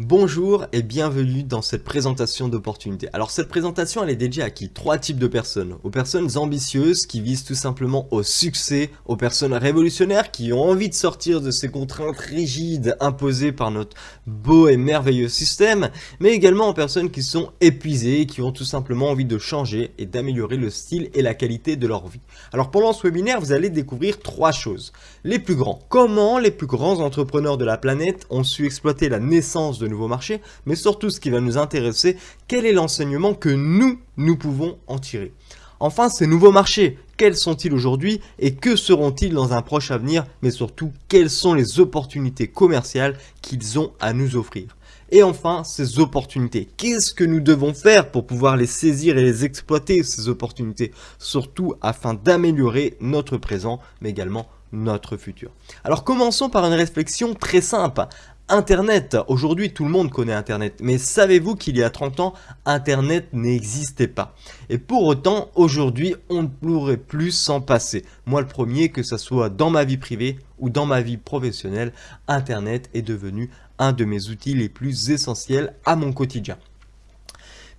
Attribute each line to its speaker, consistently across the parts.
Speaker 1: Bonjour et bienvenue dans cette présentation d'opportunités. Alors cette présentation elle est dédiée à qui? Trois types de personnes. Aux personnes ambitieuses qui visent tout simplement au succès, aux personnes révolutionnaires qui ont envie de sortir de ces contraintes rigides imposées par notre beau et merveilleux système, mais également aux personnes qui sont épuisées et qui ont tout simplement envie de changer et d'améliorer le style et la qualité de leur vie. Alors pendant ce webinaire vous allez découvrir trois choses. Les plus grands. Comment les plus grands entrepreneurs de la planète ont su exploiter la naissance de nouveaux marchés, mais surtout ce qui va nous intéresser, quel est l'enseignement que nous, nous pouvons en tirer? Enfin, ces nouveaux marchés, quels sont-ils aujourd'hui et que seront-ils dans un proche avenir, mais surtout, quelles sont les opportunités commerciales qu'ils ont à nous offrir? Et enfin, ces opportunités. Qu'est-ce que nous devons faire pour pouvoir les saisir et les exploiter, ces opportunités? Surtout afin d'améliorer notre présent, mais également notre futur. Alors commençons par une réflexion très simple. Internet, aujourd'hui tout le monde connaît Internet, mais savez-vous qu'il y a 30 ans, Internet n'existait pas? Et pour autant, aujourd'hui, on ne pourrait plus s'en passer. Moi le premier, que ce soit dans ma vie privée ou dans ma vie professionnelle, Internet est devenu un de mes outils les plus essentiels à mon quotidien.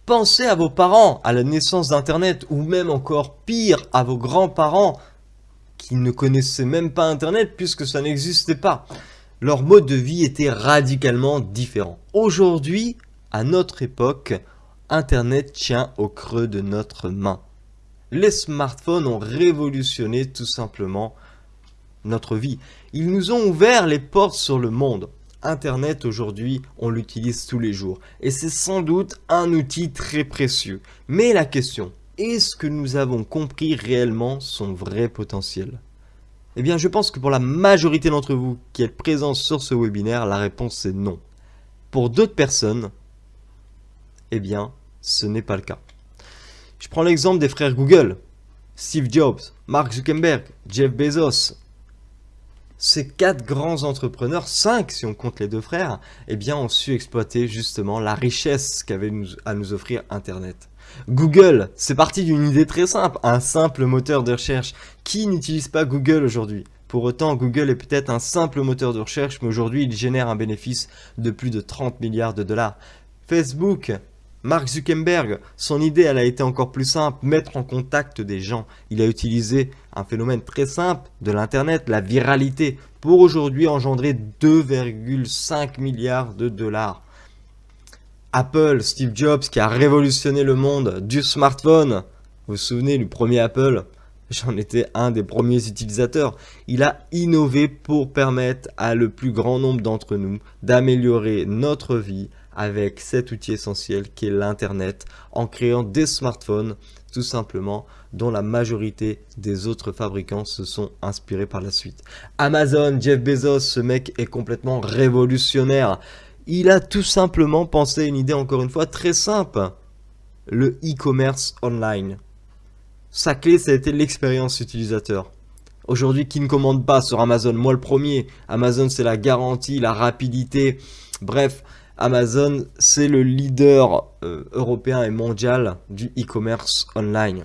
Speaker 1: Pensez à vos parents, à la naissance d'Internet, ou même encore pire, à vos grands-parents qui ne connaissaient même pas Internet puisque ça n'existait pas leur mode de vie était radicalement différent. Aujourd'hui, à notre époque, Internet tient au creux de notre main. Les smartphones ont révolutionné tout simplement notre vie. Ils nous ont ouvert les portes sur le monde. Internet aujourd'hui, on l'utilise tous les jours. Et c'est sans doute un outil très précieux. Mais la question, est-ce que nous avons compris réellement son vrai potentiel? Eh bien, je pense que pour la majorité d'entre vous qui êtes présents sur ce webinaire, la réponse est non. Pour d'autres personnes, eh bien, ce n'est pas le cas. Je prends l'exemple des frères Google, Steve Jobs, Mark Zuckerberg, Jeff Bezos. Ces quatre grands entrepreneurs, cinq si on compte les deux frères, eh bien, ont su exploiter justement la richesse qu'avait à nous offrir Internet. Google, c'est parti d'une idée très simple, un simple moteur de recherche. Qui n'utilise pas Google aujourd'hui? Pour autant, Google est peut-être un simple moteur de recherche, mais aujourd'hui, il génère un bénéfice de plus de 30 milliards de dollars. Facebook, Mark Zuckerberg, son idée elle a été encore plus simple, mettre en contact des gens. Il a utilisé un phénomène très simple de l'internet, la viralité, pour aujourd'hui engendrer 2,5 milliards de dollars. Apple, Steve Jobs qui a révolutionné le monde du smartphone. Vous vous souvenez du premier Apple? J'en étais un des premiers utilisateurs. Il a innové pour permettre à le plus grand nombre d'entre nous d'améliorer notre vie avec cet outil essentiel qui est l'Internet en créant des smartphones tout simplement dont la majorité des autres fabricants se sont inspirés par la suite. Amazon, Jeff Bezos, ce mec est complètement révolutionnaire. Il a tout simplement pensé une idée encore une fois très simple. Le e-commerce online. Sa clé, ça a été l'expérience utilisateur. Aujourd'hui, qui ne commande pas sur Amazon? Moi le premier. Amazon, c'est la garantie, la rapidité. Bref, Amazon, c'est le leader euh, européen et mondial du e-commerce online.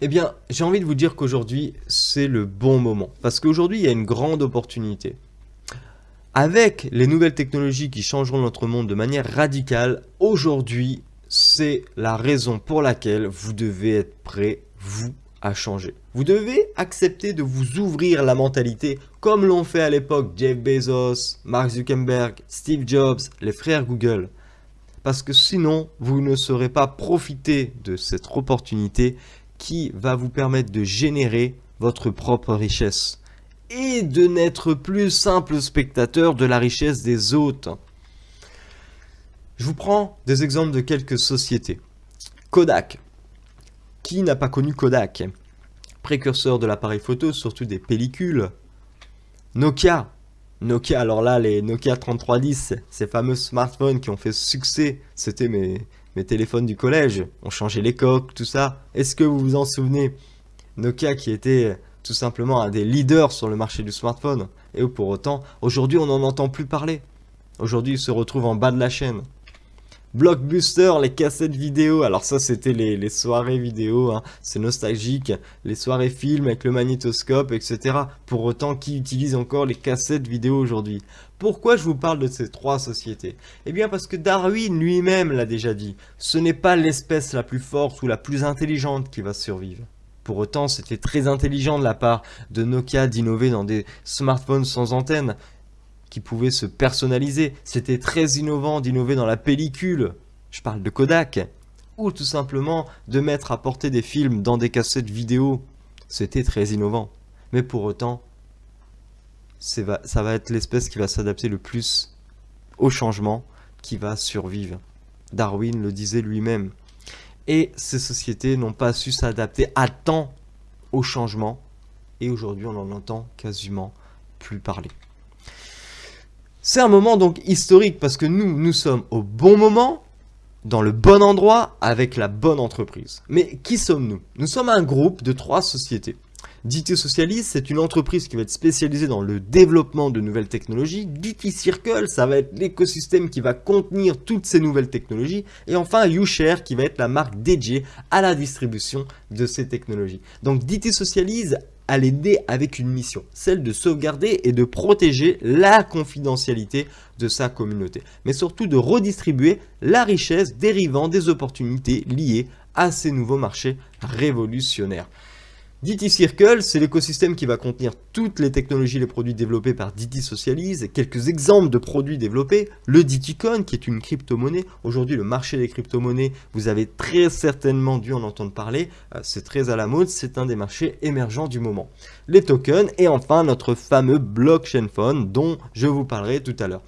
Speaker 1: Eh bien, j'ai envie de vous dire qu'aujourd'hui, c'est le bon moment. Parce qu'aujourd'hui, il y a une grande opportunité. Avec les nouvelles technologies qui changeront notre monde de manière radicale, aujourd'hui, c'est la raison pour laquelle vous devez être prêt, vous, à changer. Vous devez accepter de vous ouvrir la mentalité comme l'ont fait à l'époque Jeff Bezos, Mark Zuckerberg, Steve Jobs, les frères Google. Parce que sinon, vous ne saurez pas profiter de cette opportunité qui va vous permettre de générer votre propre richesse et de n'être plus simple spectateur de la richesse des autres. Je vous prends des exemples de quelques sociétés. Kodak. Qui n'a pas connu Kodak? Précurseur de l'appareil photo, surtout des pellicules. Nokia. Nokia, alors là, les Nokia 3310, ces fameux smartphones qui ont fait succès, c'était mes, téléphones du collège. On changeait les coques, tout ça. Est-ce que vous vous en souvenez? Nokia qui était tout simplement un des leaders sur le marché du smartphone. Et pour autant, aujourd'hui, on n'en entend plus parler. Aujourd'hui, il se retrouve en bas de la chaîne. Blockbuster, les cassettes vidéo, alors ça c'était les, soirées vidéo, hein. c'est nostalgique, les soirées films avec le magnétoscope, etc. Pour autant, qui utilise encore les cassettes vidéo aujourd'hui? Pourquoi je vous parle de ces trois sociétés? Eh bien parce que Darwin lui-même l'a déjà dit, ce n'est pas l'espèce la plus forte ou la plus intelligente qui va survivre. Pour autant, c'était très intelligent de la part de Nokia d'innover dans des smartphones sans antenne qui pouvaient se personnaliser. C'était très innovant d'innover dans la pellicule. Je parle de Kodak. Ou tout simplement de mettre à porter des films dans des cassettes vidéo. C'était très innovant. Mais pour autant, ça va être l'espèce qui va s'adapter le plus au changement, qui va survivre. Darwin le disait lui-même. Et ces sociétés n'ont pas su s'adapter à temps au changement. Et aujourd'hui, on n'en entend quasiment plus parler. C'est un moment donc historique parce que nous, nous sommes au bon moment, dans le bon endroit, avec la bonne entreprise. Mais qui sommes-nous? Nous sommes un groupe de trois sociétés. DT Socialist, c'est une entreprise qui va être spécialisée dans le développement de nouvelles technologies. DT Circle, ça va être l'écosystème qui va contenir toutes ces nouvelles technologies. Et enfin, YouShare, qui va être la marque dédiée à la distribution de ces technologies. Donc DT Socialise à l'aider avec une mission, celle de sauvegarder et de protéger la confidentialité de sa communauté, mais surtout de redistribuer la richesse dérivant des opportunités liées à ces nouveaux marchés révolutionnaires. DT Circle, c'est l'écosystème qui va contenir toutes les technologies et les produits développés par DT Socialise. Quelques exemples de produits développés, le DTCoin qui est une crypto-monnaie. Aujourd'hui, le marché des crypto-monnaies, vous avez très certainement dû en entendre parler. Euh, c'est très à la mode, c'est un des marchés émergents du moment. Les tokens et enfin notre fameux blockchain phone dont je vous parlerai tout à l'heure.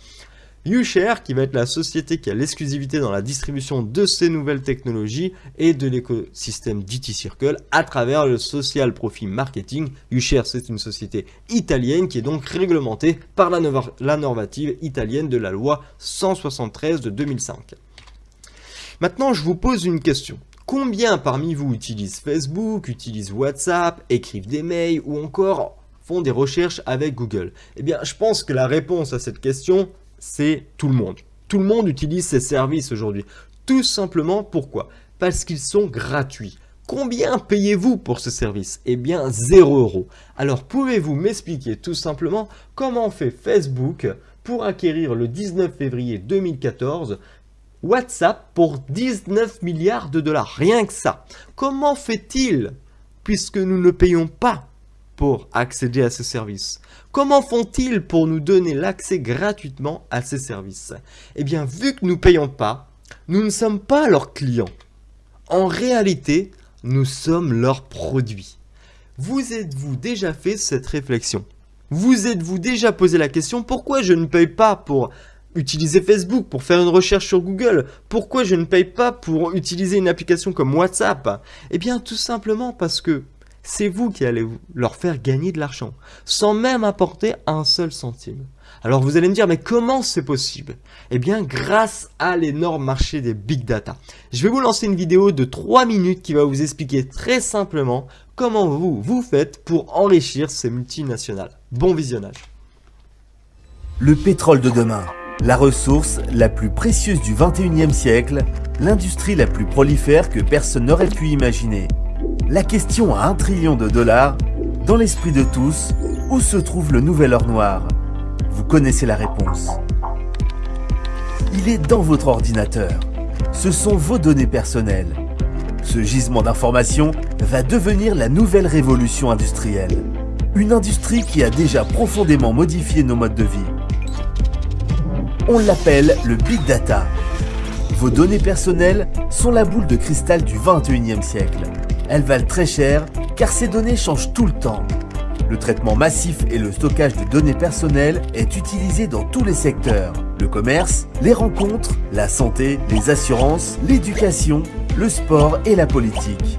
Speaker 1: YouShare, qui va être la société qui a l'exclusivité dans la distribution de ces nouvelles technologies et de l'écosystème DT Circle à travers le social profit marketing. YouShare, c'est une société italienne qui est donc réglementée par la, la normative italienne de la loi 173 de 2005. Maintenant, je vous pose une question. Combien parmi vous utilisent Facebook, utilisent WhatsApp, écrivent des mails ou encore font des recherches avec Google? Eh bien, je pense que la réponse à cette question, c'est tout le monde. Tout le monde utilise ces services aujourd'hui. Tout simplement pourquoi? Parce qu'ils sont gratuits. Combien payez-vous pour ce service? Eh bien 0 euros. Alors pouvez-vous m'expliquer tout simplement comment fait Facebook pour acquérir le 19 février 2014 WhatsApp pour 19 milliards de dollars, rien que ça. Comment fait-il? Puisque nous ne payons pas pour accéder à ces services. Comment font-ils pour nous donner l'accès gratuitement à ces services? Eh bien, vu que nous ne payons pas, nous ne sommes pas leurs clients. En réalité, nous sommes leurs produits. Vous êtes-vous déjà fait cette réflexion? Vous êtes-vous déjà posé la question pourquoi je ne paye pas pour utiliser Facebook, pour faire une recherche sur Google? Pourquoi je ne paye pas pour utiliser une application comme WhatsApp? Eh bien, tout simplement parce que c'est vous qui allez leur faire gagner de l'argent, sans même apporter un seul centime. Alors vous allez me dire, mais comment c'est possible? Eh bien, grâce à l'énorme marché des big data. Je vais vous lancer une vidéo de 3 minutes qui va vous expliquer très simplement comment vous, vous faites pour enrichir ces multinationales. Bon visionnage
Speaker 2: Le pétrole de demain, la ressource la plus précieuse du 21e siècle, l'industrie la plus prolifère que personne n'aurait pu imaginer. La question à un trillion de dollars, dans l'esprit de tous, où se trouve le nouvel or noir? Vous connaissez la réponse. Il est dans votre ordinateur. Ce sont vos données personnelles. Ce gisement d'informations va devenir la nouvelle révolution industrielle. Une industrie qui a déjà profondément modifié nos modes de vie. On l'appelle le Big Data. Vos données personnelles sont la boule de cristal du 21e siècle. Elles valent très cher car ces données changent tout le temps. Le traitement massif et le stockage de données personnelles est utilisé dans tous les secteurs. Le commerce, les rencontres, la santé, les assurances, l'éducation, le sport et la politique.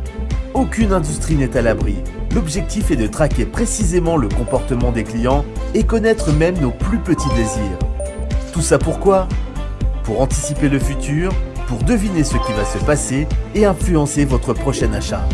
Speaker 2: Aucune industrie n'est à l'abri. L'objectif est de traquer précisément le comportement des clients et connaître même nos plus petits désirs. Tout ça pourquoi? Pour anticiper le futur, pour deviner ce qui va se passer et influencer votre prochain achat.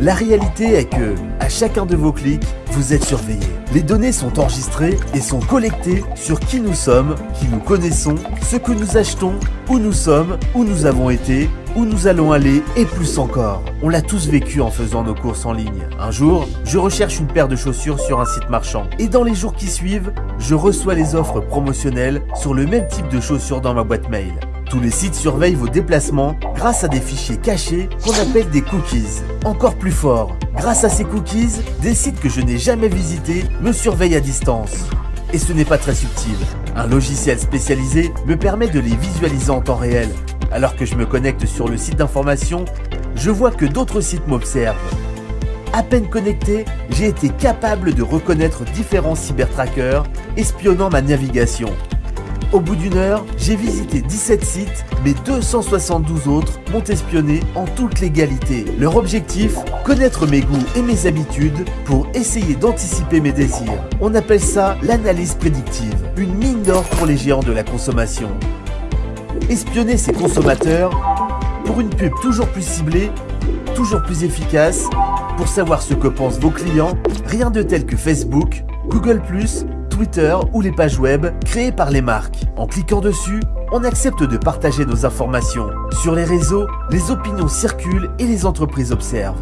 Speaker 2: La réalité est que, à chacun de vos clics, vous êtes surveillé. Les données sont enregistrées et sont collectées sur qui nous sommes, qui nous connaissons, ce que nous achetons, où nous sommes, où nous avons été, où nous allons aller et plus encore. On l'a tous vécu en faisant nos courses en ligne. Un jour, je recherche une paire de chaussures sur un site marchand et dans les jours qui suivent, je reçois les offres promotionnelles sur le même type de chaussures dans ma boîte mail. Tous les sites surveillent vos déplacements grâce à des fichiers cachés qu'on appelle des cookies. Encore plus fort, grâce à ces cookies, des sites que je n'ai jamais visités me surveillent à distance. Et ce n'est pas très subtil. Un logiciel spécialisé me permet de les visualiser en temps réel. Alors que je me connecte sur le site d'information, je vois que d'autres sites m'observent. À peine connecté, j'ai été capable de reconnaître différents cybertrackers espionnant ma navigation. Au bout d'une heure, j'ai visité 17 sites, mais 272 autres m'ont espionné en toute légalité. Leur objectif Connaître mes goûts et mes habitudes pour essayer d'anticiper mes désirs. On appelle ça l'analyse prédictive, une mine d'or pour les géants de la consommation. Espionner ces consommateurs pour une pub toujours plus ciblée, toujours plus efficace, pour savoir ce que pensent vos clients, rien de tel que Facebook, Google+, Twitter ou les pages web créées par les marques. En cliquant dessus, on accepte de partager nos informations. Sur les réseaux, les opinions circulent et les entreprises observent.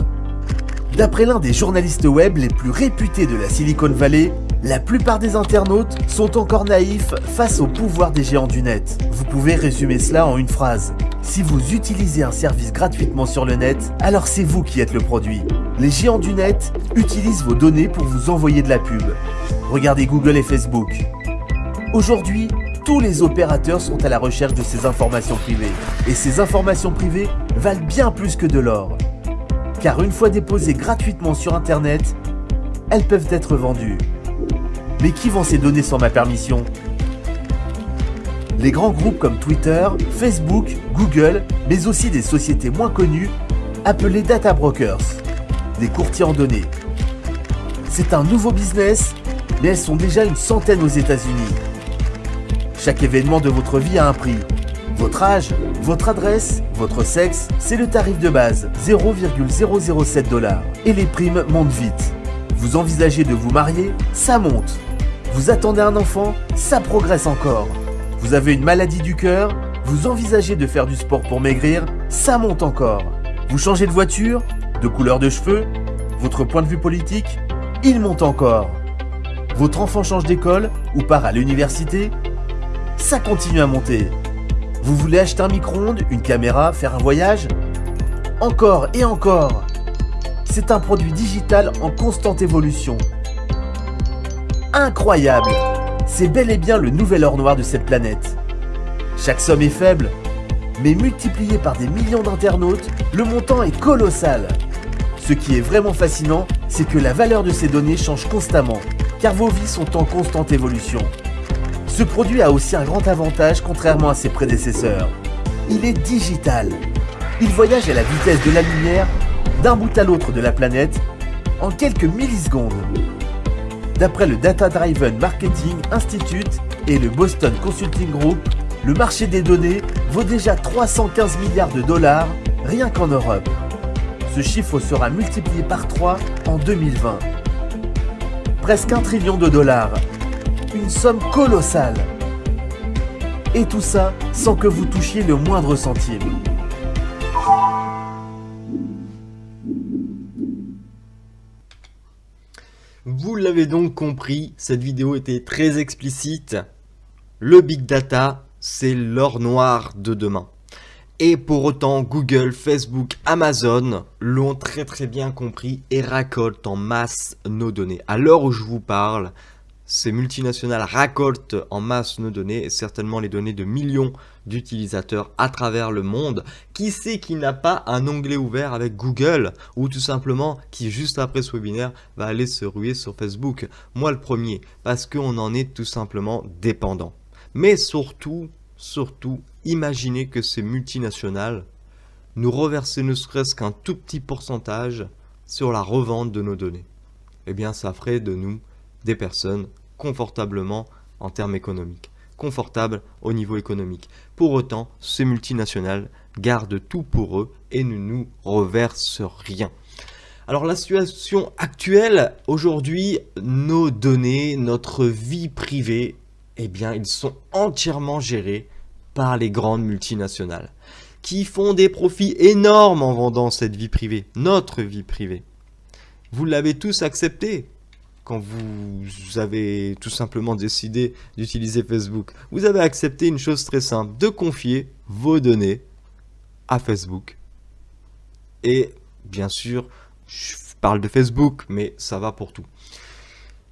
Speaker 2: D'après l'un des journalistes web les plus réputés de la Silicon Valley, la plupart des internautes sont encore naïfs face au pouvoir des géants du net. Vous pouvez résumer cela en une phrase. Si vous utilisez un service gratuitement sur le net, alors c'est vous qui êtes le produit. Les géants du net utilisent vos données pour vous envoyer de la pub. Regardez Google et Facebook. Aujourd'hui, tous les opérateurs sont à la recherche de ces informations privées. Et ces informations privées valent bien plus que de l'or. Car une fois déposées gratuitement sur Internet, elles peuvent être vendues. Mais qui vend ces données sans ma permission? Les grands groupes comme Twitter, Facebook, Google, mais aussi des sociétés moins connues, appelées data brokers, des courtiers en données. C'est un nouveau business mais elles sont déjà une centaine aux États-Unis. Chaque événement de votre vie a un prix. Votre âge, votre adresse, votre sexe, c'est le tarif de base, 0,007 dollars. Et les primes montent vite. Vous envisagez de vous marier, ça monte. Vous attendez un enfant, ça progresse encore. Vous avez une maladie du cœur, vous envisagez de faire du sport pour maigrir, ça monte encore. Vous changez de voiture, de couleur de cheveux, votre point de vue politique, il monte encore. Votre enfant change d'école ou part à l'université Ça continue à monter. Vous voulez acheter un micro-ondes, une caméra, faire un voyage? Encore et encore C'est un produit digital en constante évolution. Incroyable C'est bel et bien le nouvel or noir de cette planète. Chaque somme est faible, mais multiplié par des millions d'internautes, le montant est colossal. Ce qui est vraiment fascinant, c'est que la valeur de ces données change constamment car vos vies sont en constante évolution. Ce produit a aussi un grand avantage contrairement à ses prédécesseurs. Il est digital. Il voyage à la vitesse de la lumière d'un bout à l'autre de la planète en quelques millisecondes. D'après le Data Driven Marketing Institute et le Boston Consulting Group, le marché des données vaut déjà 315 milliards de dollars rien qu'en Europe. Ce chiffre sera multiplié par 3 en 2020 presque un trillion de dollars. Une somme colossale. Et tout ça sans que vous touchiez le moindre centime.
Speaker 1: Vous l'avez donc compris, cette vidéo était très explicite. Le Big Data, c'est l'or noir de demain. Et pour autant, Google, Facebook, Amazon l'ont très très bien compris et racoltent en masse nos données. À l'heure où je vous parle, ces multinationales racoltent en masse nos données, et certainement les données de millions d'utilisateurs à travers le monde. Qui sait qui n'a pas un onglet ouvert avec Google ou tout simplement qui juste après ce webinaire va aller se ruer sur Facebook? Moi le premier, parce qu'on en est tout simplement dépendant. Mais surtout, surtout, imaginez que ces multinationales nous reversaient ne serait-ce qu'un tout petit pourcentage sur la revente de nos données. Eh bien, ça ferait de nous des personnes confortablement en termes économiques, confortables au niveau économique. Pour autant, ces multinationales gardent tout pour eux et ne nous reversent rien. Alors la situation actuelle, aujourd'hui, nos données, notre vie privée, eh bien, ils sont entièrement gérés par les grandes multinationales qui font des profits énormes en vendant cette vie privée, notre vie privée. Vous l'avez tous accepté quand vous avez tout simplement décidé d'utiliser Facebook. Vous avez accepté une chose très simple, de confier vos données à Facebook. Et bien sûr, je parle de Facebook, mais ça va pour tout.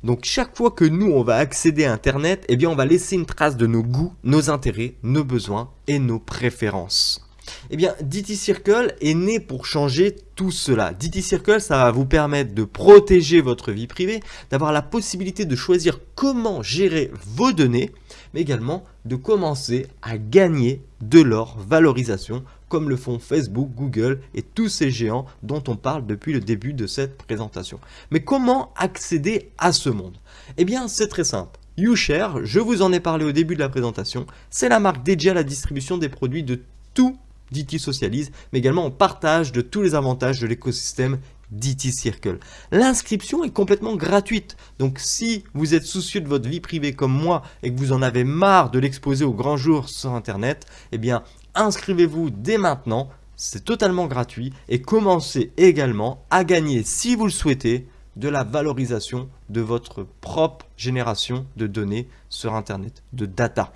Speaker 1: Donc chaque fois que nous, on va accéder à Internet, eh bien on va laisser une trace de nos goûts, nos intérêts, nos besoins et nos préférences. Eh bien, DT Circle est né pour changer tout cela. DT Circle, ça va vous permettre de protéger votre vie privée, d'avoir la possibilité de choisir comment gérer vos données, mais également de commencer à gagner de leur valorisation comme le font Facebook, Google et tous ces géants dont on parle depuis le début de cette présentation. Mais comment accéder à ce monde? Eh bien, c'est très simple. YouShare, je vous en ai parlé au début de la présentation, c'est la marque dédiée à la distribution des produits de tout DT Socialise, mais également en partage de tous les avantages de l'écosystème DT Circle. L'inscription est complètement gratuite, donc si vous êtes soucieux de votre vie privée comme moi et que vous en avez marre de l'exposer au grand jour sur internet, eh bien inscrivez-vous dès maintenant, c'est totalement gratuit et commencez également à gagner, si vous le souhaitez, de la valorisation de votre propre génération de données sur internet, de data.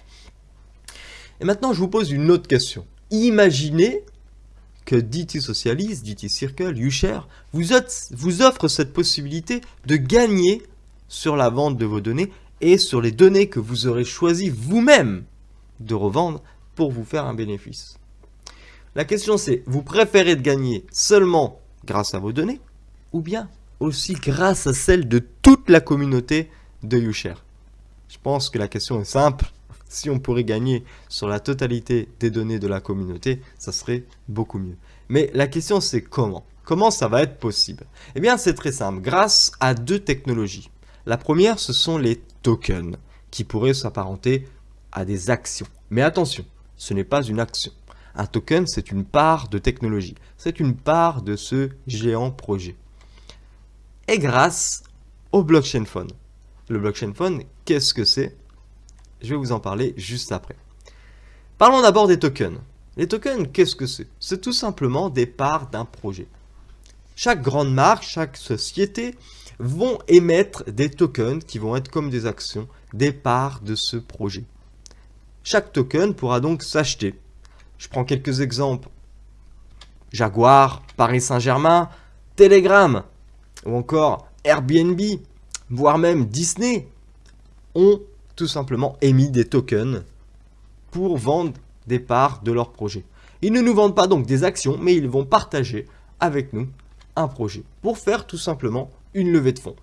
Speaker 1: Et maintenant, je vous pose une autre question. Imaginez que DT Socialise, DT Circle, YouShare vous, vous offre cette possibilité de gagner sur la vente de vos données et sur les données que vous aurez choisi vous-même de revendre pour vous faire un bénéfice. La question c'est, vous préférez de gagner seulement grâce à vos données ou bien aussi grâce à celles de toute la communauté de YouShare Je pense que la question est simple. Si on pourrait gagner sur la totalité des données de la communauté, ça serait beaucoup mieux. Mais la question c'est comment? Comment ça va être possible? Eh bien c'est très simple, grâce à deux technologies. La première, ce sont les tokens, qui pourraient s'apparenter à des actions. Mais attention, ce n'est pas une action. Un token, c'est une part de technologie. C'est une part de ce géant projet. Et grâce au blockchain phone. Le blockchain phone, qu'est-ce que c'est? Je vais vous en parler juste après. Parlons d'abord des tokens. Les tokens, qu'est-ce que c'est? C'est tout simplement des parts d'un projet. Chaque grande marque, chaque société vont émettre des tokens qui vont être comme des actions, des parts de ce projet. Chaque token pourra donc s'acheter. Je prends quelques exemples. Jaguar, Paris Saint-Germain, Telegram ou encore Airbnb, voire même Disney, ont tout simplement émis des tokens pour vendre des parts de leur projet. Ils ne nous vendent pas donc des actions, mais ils vont partager avec nous un projet pour faire tout simplement une levée de fonds.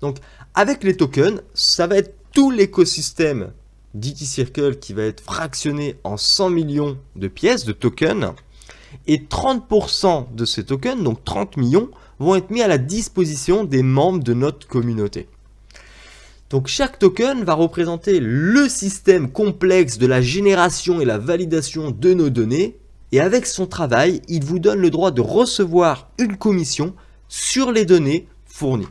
Speaker 1: Donc avec les tokens, ça va être tout l'écosystème DT Circle qui va être fractionné en 100 millions de pièces, de tokens. Et 30% de ces tokens, donc 30 millions, vont être mis à la disposition des membres de notre communauté. Donc chaque token va représenter le système complexe de la génération et la validation de nos données. Et avec son travail, il vous donne le droit de recevoir une commission sur les données fournies.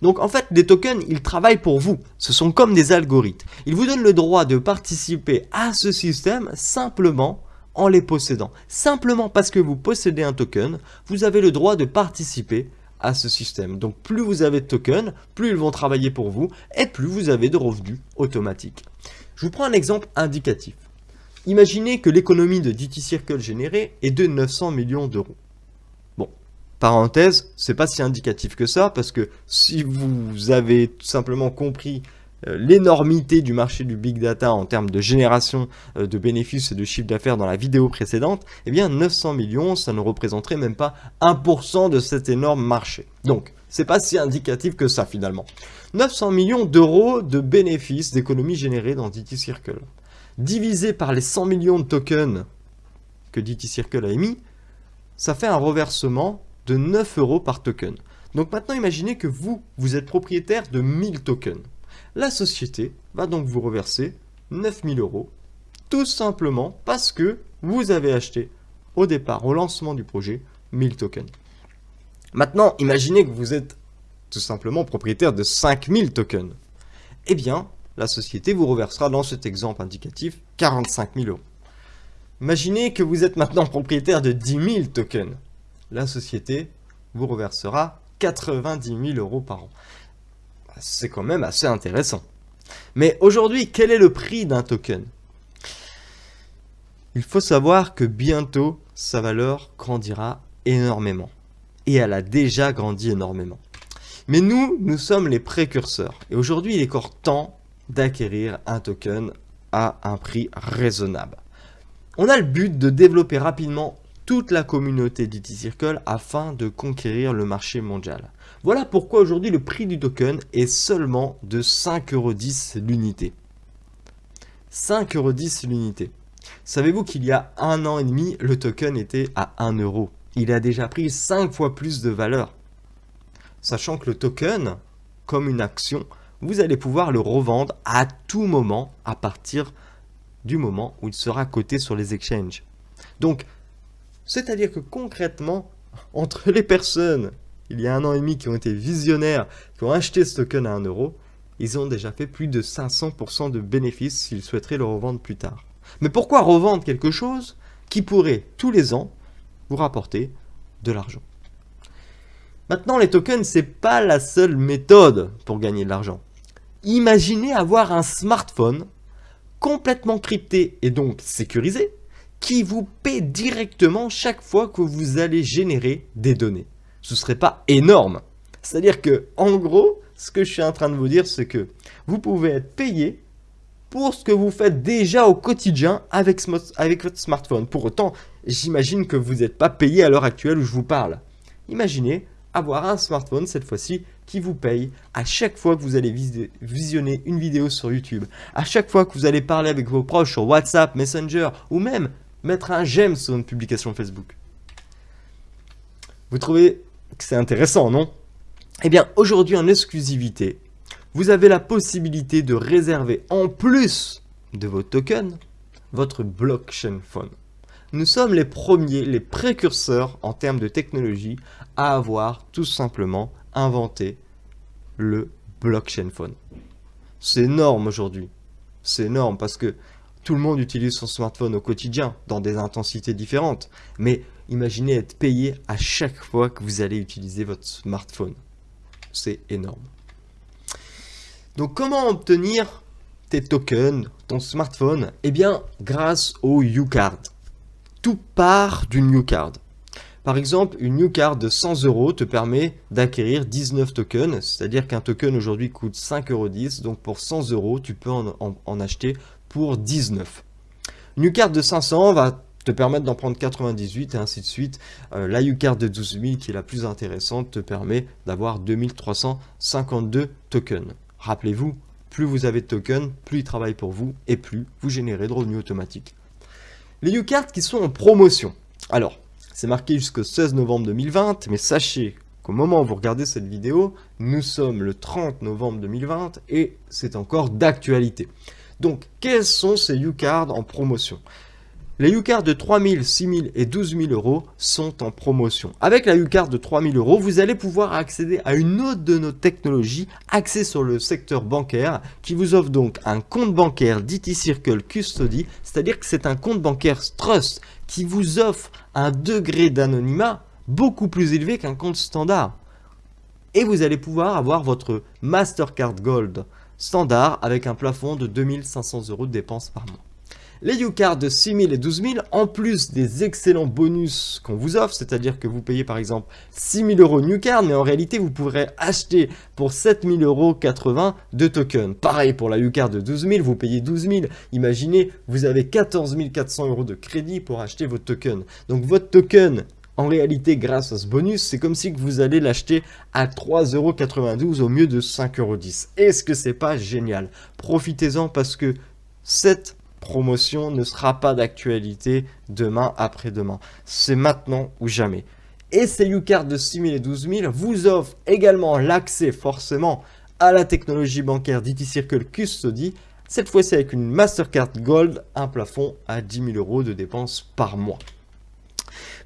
Speaker 1: Donc en fait, les tokens, ils travaillent pour vous. Ce sont comme des algorithmes. Ils vous donnent le droit de participer à ce système simplement en les possédant. Simplement parce que vous possédez un token, vous avez le droit de participer ce système. Donc plus vous avez de tokens, plus ils vont travailler pour vous et plus vous avez de revenus automatiques. Je vous prends un exemple indicatif. Imaginez que l'économie de DT Circle générée est de 900 millions d'euros. Parenthèse, c'est pas si indicatif que ça, parce que si vous avez tout simplement compris l'énormité du marché du big data en termes de génération euh, de bénéfices et de chiffre d'affaires dans la vidéo précédente, eh bien 900 millions, ça ne représenterait même pas 1% de cet énorme marché. Donc, c'est pas si indicatif que ça finalement. 900 millions d'euros de bénéfices d'économies générées dans DT Circle. Divisé par les 100 millions de tokens que DT Circle a émis, ça fait un reversement de 9 euros par token. Donc maintenant, imaginez que vous, vous êtes propriétaire de 1000 tokens. La société va donc vous reverser 9000 euros, tout simplement parce que vous avez acheté au départ, au lancement du projet, 1000 tokens. Maintenant, imaginez que vous êtes tout simplement propriétaire de 5000 tokens. Eh bien, la société vous reversera dans cet exemple indicatif 45 000 euros. Imaginez que vous êtes maintenant propriétaire de 10 000 tokens. La société vous reversera 90 000 euros par an. C'est quand même assez intéressant. Mais aujourd'hui, quel est le prix d'un token? Il faut savoir que bientôt, sa valeur grandira énormément. Et elle a déjà grandi énormément. Mais nous, nous sommes les précurseurs. Et aujourd'hui, il est encore temps d'acquérir un token à un prix raisonnable. On a le but de développer rapidement toute la communauté d'IT Circle afin de conquérir le marché mondial. Voilà pourquoi aujourd'hui le prix du token est seulement de 5,10€ l'unité. 5,10€ l'unité. Savez-vous qu'il y a un an et demi, le token était à 1€. Il a déjà pris 5 fois plus de valeur. Sachant que le token, comme une action, vous allez pouvoir le revendre à tout moment à partir du moment où il sera coté sur les exchanges. Donc, c'est-à-dire que concrètement, entre les personnes, il y a un an et demi, qui ont été visionnaires, qui ont acheté ce token à 1 euro, ils ont déjà fait plus de 500% de bénéfices s'ils souhaiteraient le revendre plus tard. Mais pourquoi revendre quelque chose qui pourrait, tous les ans, vous rapporter de l'argent? Maintenant, les tokens, c'est pas la seule méthode pour gagner de l'argent. Imaginez avoir un smartphone complètement crypté et donc sécurisé qui vous paie directement chaque fois que vous allez générer des données. Ce serait pas énorme. C'est-à-dire que, en gros, ce que je suis en train de vous dire, c'est que vous pouvez être payé pour ce que vous faites déjà au quotidien avec votre smartphone. Pour autant, j'imagine que vous n'êtes pas payé à l'heure actuelle où je vous parle. Imaginez avoir un smartphone cette fois-ci qui vous paye à chaque fois que vous allez visionner une vidéo sur YouTube, à chaque fois que vous allez parler avec vos proches sur WhatsApp, Messenger ou même mettre un j'aime sur une publication Facebook. Vous trouvez que c'est intéressant, non? Eh bien, aujourd'hui en exclusivité, vous avez la possibilité de réserver en plus de vos tokens votre blockchain phone. Nous sommes les premiers, les précurseurs en termes de technologie à avoir tout simplement inventé le blockchain phone. C'est énorme aujourd'hui. C'est énorme parce que tout le monde utilise son smartphone au quotidien dans des intensités différentes. Mais imaginez être payé à chaque fois que vous allez utiliser votre smartphone. C'est énorme. Donc comment obtenir tes tokens, ton smartphone? Eh bien grâce au UCard tout part d'une new card. Par exemple, une new card de 100 euros te permet d'acquérir 19 tokens, c'est-à-dire qu'un token aujourd'hui coûte 5,10 euros, donc pour 100 euros, tu peux en, acheter pour 19. Une new card de 500 va te permettre d'en prendre 98 et ainsi de suite. Euh, la U-Card de 12 000 qui est la plus intéressante te permet d'avoir 2352 tokens. Rappelez-vous, plus vous avez de tokens, plus ils travaillent pour vous et plus vous générez de revenus automatiques. Les U-Cards qui sont en promotion. Alors, c'est marqué jusqu'au 16 novembre 2020, mais sachez qu'au moment où vous regardez cette vidéo, nous sommes le 30 novembre 2020 et c'est encore d'actualité. Donc, quels sont ces U-Cards en promotion? Les U-Cards de 3000, 6000 et 12 000 euros sont en promotion. Avec la U-Card de 3000 euros, vous allez pouvoir accéder à une autre de nos technologies axée sur le secteur bancaire qui vous offre donc un compte bancaire DT Circle Custody, c'est-à-dire que c'est un compte bancaire Trust qui vous offre un degré d'anonymat beaucoup plus élevé qu'un compte standard. Et vous allez pouvoir avoir votre Mastercard Gold standard avec un plafond de 2500 euros de dépenses par mois les U-Cards de 6000 et 12000, en plus des excellents bonus qu'on vous offre, c'est-à-dire que vous payez par exemple 6000 euros New Card, mais en réalité vous pourrez acheter pour 7000 euros 80 de tokens. Pareil pour la U-Card de 12000, vous payez 12000. Imaginez, vous avez 14 400 euros de crédit pour acheter votre token. Donc votre token en réalité, grâce à ce bonus, c'est comme si vous allez l'acheter à 3,92€ au mieux de 5,10€. Est-ce que c'est pas génial? Profitez-en parce que cette promotion ne sera pas d'actualité demain après-demain. C'est maintenant ou jamais. Et ces U-Cards de 6000 et 12000 vous offrent également l'accès forcément à la technologie bancaire d'IT Circle Custody, cette fois-ci avec une Mastercard Gold, un plafond à 10 000 euros de dépenses par mois.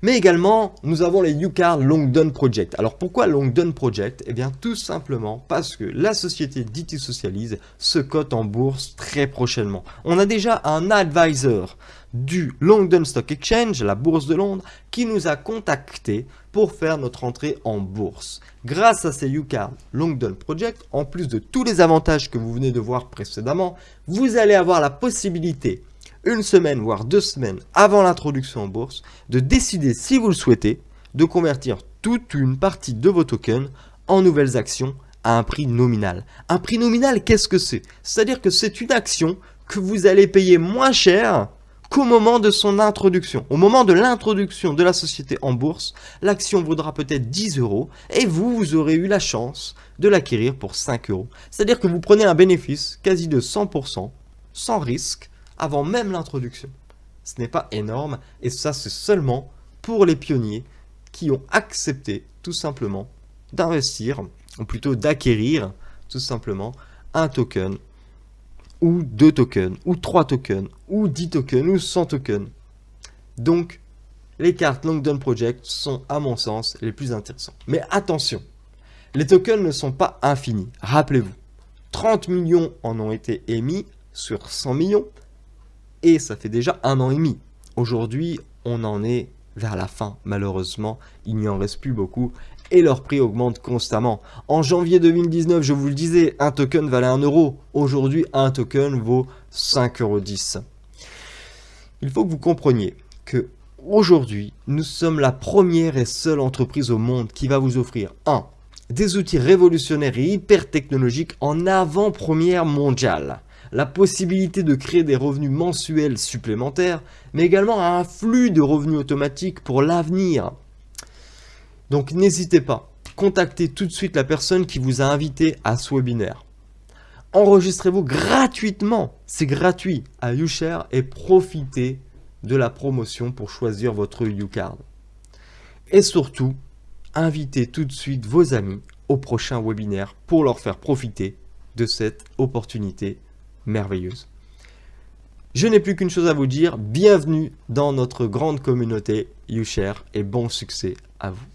Speaker 1: Mais également, nous avons les UCAR Longdon Project. Alors pourquoi Longdon Project? Eh bien tout simplement parce que la société DT Socialise se cote en bourse très prochainement. On a déjà un advisor du London Stock Exchange, la bourse de Londres, qui nous a contacté pour faire notre entrée en bourse. Grâce à ces UCAR Longdon Project, en plus de tous les avantages que vous venez de voir précédemment, vous allez avoir la possibilité une semaine voire deux semaines avant l'introduction en bourse, de décider si vous le souhaitez, de convertir toute une partie de vos tokens en nouvelles actions à un prix nominal. Un prix nominal, qu'est-ce que c'est? C'est-à-dire que c'est une action que vous allez payer moins cher qu'au moment de son introduction. Au moment de l'introduction de la société en bourse, l'action vaudra peut-être 10 euros et vous, vous aurez eu la chance de l'acquérir pour 5 euros. C'est-à-dire que vous prenez un bénéfice quasi de 100%, sans risque, avant même l'introduction. Ce n'est pas énorme et ça c'est seulement pour les pionniers qui ont accepté tout simplement d'investir, ou plutôt d'acquérir tout simplement un token, ou deux tokens, ou trois tokens, ou 10 tokens, ou 100 tokens. Donc, les cartes Longdon Project sont à mon sens les plus intéressantes. Mais attention, les tokens ne sont pas infinis. Rappelez-vous, 30 millions en ont été émis sur 100 millions, et ça fait déjà un an et demi. Aujourd'hui, on en est vers la fin, malheureusement, il n'y en reste plus beaucoup et leur prix augmente constamment. En janvier 2019, je vous le disais, un token valait 1 euro. Aujourd'hui, un token vaut 5,10 euros. Il faut que vous compreniez que aujourd'hui, nous sommes la première et seule entreprise au monde qui va vous offrir 1. Des outils révolutionnaires et hyper technologiques en avant-première mondiale la possibilité de créer des revenus mensuels supplémentaires, mais également un flux de revenus automatiques pour l'avenir. Donc n'hésitez pas, contactez tout de suite la personne qui vous a invité à ce webinaire. Enregistrez-vous gratuitement, c'est gratuit, à YouShare et profitez de la promotion pour choisir votre YouCard. Et surtout, invitez tout de suite vos amis au prochain webinaire pour leur faire profiter de cette opportunité merveilleuse. Je n'ai plus qu'une chose à vous dire, bienvenue dans notre grande communauté YouShare et bon succès à vous.